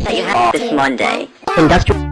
that you have this Monday. Industrial.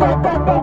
Bye-bye.